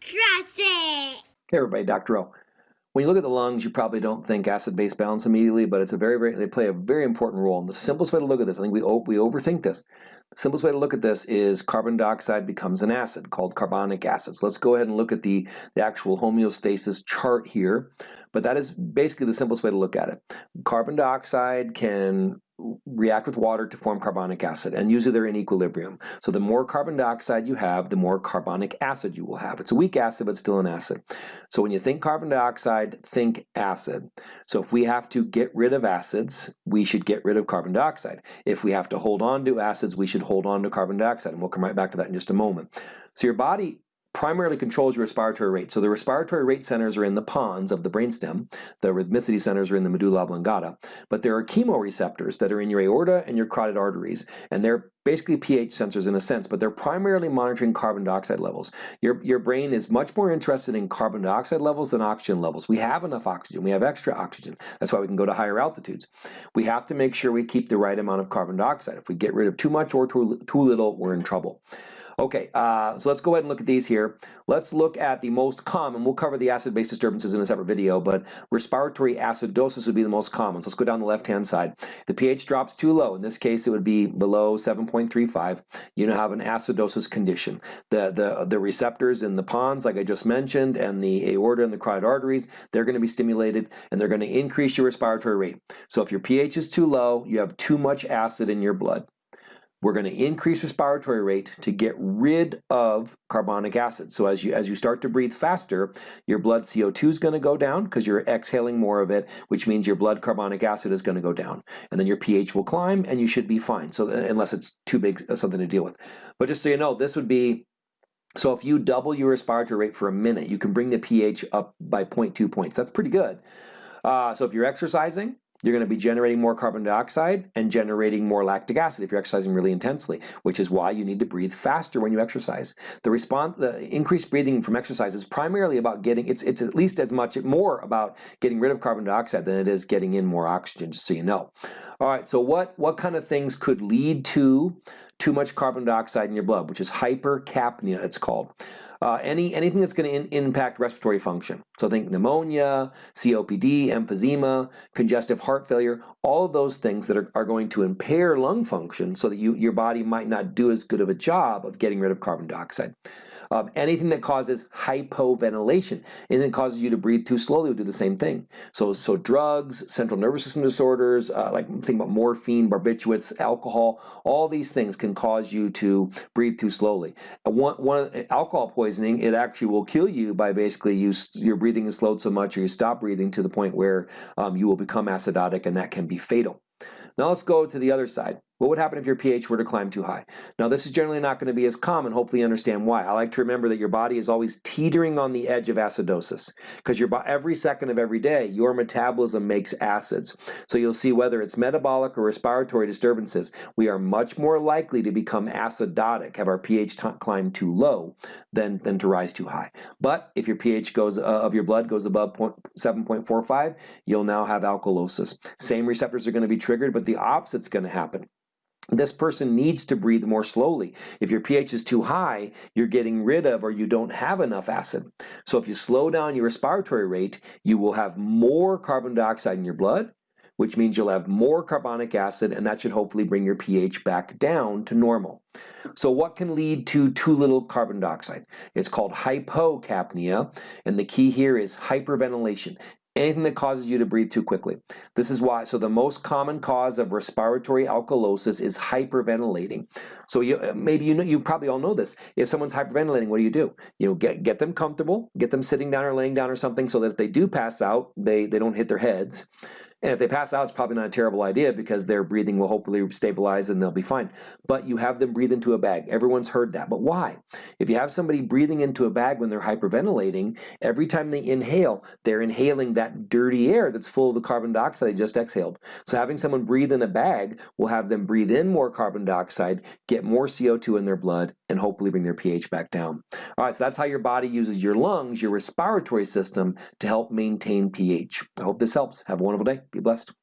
Trust it. Hey everybody, Dr. O. When you look at the lungs, you probably don't think acid-base balance immediately, but it's a very, very, they play a very important role. And the simplest way to look at this, I think we, we overthink this. Simplest way to look at this is carbon dioxide becomes an acid called carbonic acid. So let's go ahead and look at the, the actual homeostasis chart here. But that is basically the simplest way to look at it. Carbon dioxide can react with water to form carbonic acid and usually they're in equilibrium. So the more carbon dioxide you have, the more carbonic acid you will have. It's a weak acid but still an acid. So when you think carbon dioxide, think acid. So if we have to get rid of acids, we should get rid of carbon dioxide. If we have to hold on to acids, we should hold on to carbon dioxide and we'll come right back to that in just a moment. So your body primarily controls your respiratory rate. So the respiratory rate centers are in the pons of the brainstem. The rhythmicity centers are in the medulla oblongata. But there are chemoreceptors that are in your aorta and your carotid arteries. And they're basically pH sensors in a sense, but they're primarily monitoring carbon dioxide levels. Your, your brain is much more interested in carbon dioxide levels than oxygen levels. We have enough oxygen. We have extra oxygen. That's why we can go to higher altitudes. We have to make sure we keep the right amount of carbon dioxide. If we get rid of too much or too, too little, we're in trouble. Okay, uh, so let's go ahead and look at these here. Let's look at the most common. We'll cover the acid-base disturbances in a separate video, but respiratory acidosis would be the most common. So let's go down the left-hand side. The pH drops too low. In this case, it would be below 7.35. You now have an acidosis condition. The, the, the receptors in the pons, like I just mentioned, and the aorta and the carotid arteries, they're going to be stimulated, and they're going to increase your respiratory rate. So if your pH is too low, you have too much acid in your blood. We're going to increase respiratory rate to get rid of carbonic acid. So as you, as you start to breathe faster, your blood CO2 is going to go down because you're exhaling more of it, which means your blood carbonic acid is going to go down. And then your pH will climb and you should be fine, So unless it's too big of something to deal with. But just so you know, this would be so if you double your respiratory rate for a minute, you can bring the pH up by 0.2 points. That's pretty good. Uh, so if you're exercising, you're going to be generating more carbon dioxide and generating more lactic acid if you're exercising really intensely, which is why you need to breathe faster when you exercise. The response, the increased breathing from exercise is primarily about getting, it's, it's at least as much, more about getting rid of carbon dioxide than it is getting in more oxygen, just so you know. All right, so what, what kind of things could lead to too much carbon dioxide in your blood, which is hypercapnia, it's called. Uh, any anything that's going to impact respiratory function. So think pneumonia, COPD, emphysema, congestive heart failure, all of those things that are, are going to impair lung function so that you, your body might not do as good of a job of getting rid of carbon dioxide. Um, anything that causes hypoventilation, anything that causes you to breathe too slowly will do the same thing. So, so drugs, central nervous system disorders, uh, like think about morphine, barbiturates, alcohol, all these things can cause you to breathe too slowly. one, one alcohol poisoning, it actually will kill you by basically you, your breathing is slowed so much or you stop breathing to the point where um, you will become acidotic and that can be fatal. Now let's go to the other side. What would happen if your pH were to climb too high? Now this is generally not going to be as common, hopefully you understand why. I like to remember that your body is always teetering on the edge of acidosis because every second of every day your metabolism makes acids. So you'll see whether it's metabolic or respiratory disturbances, we are much more likely to become acidotic, have our pH climb too low than, than to rise too high. But if your pH goes uh, of your blood goes above 7.45, you'll now have alkalosis. Same receptors are going to be triggered, but the opposite's going to happen this person needs to breathe more slowly. If your pH is too high, you're getting rid of or you don't have enough acid. So if you slow down your respiratory rate, you will have more carbon dioxide in your blood, which means you'll have more carbonic acid and that should hopefully bring your pH back down to normal. So what can lead to too little carbon dioxide? It's called hypocapnia and the key here is hyperventilation anything that causes you to breathe too quickly. This is why, so the most common cause of respiratory alkalosis is hyperventilating. So you, uh, maybe you know, you probably all know this. If someone's hyperventilating, what do you do? You know, get, get them comfortable, get them sitting down or laying down or something so that if they do pass out, they, they don't hit their heads. And if they pass out, it's probably not a terrible idea because their breathing will hopefully stabilize and they'll be fine. But you have them breathe into a bag. Everyone's heard that. But why? If you have somebody breathing into a bag when they're hyperventilating, every time they inhale, they're inhaling that dirty air that's full of the carbon dioxide they just exhaled. So having someone breathe in a bag will have them breathe in more carbon dioxide, get more CO2 in their blood, and hopefully bring their pH back down. All right, so that's how your body uses your lungs, your respiratory system, to help maintain pH. I hope this helps. Have a wonderful day. Be blessed.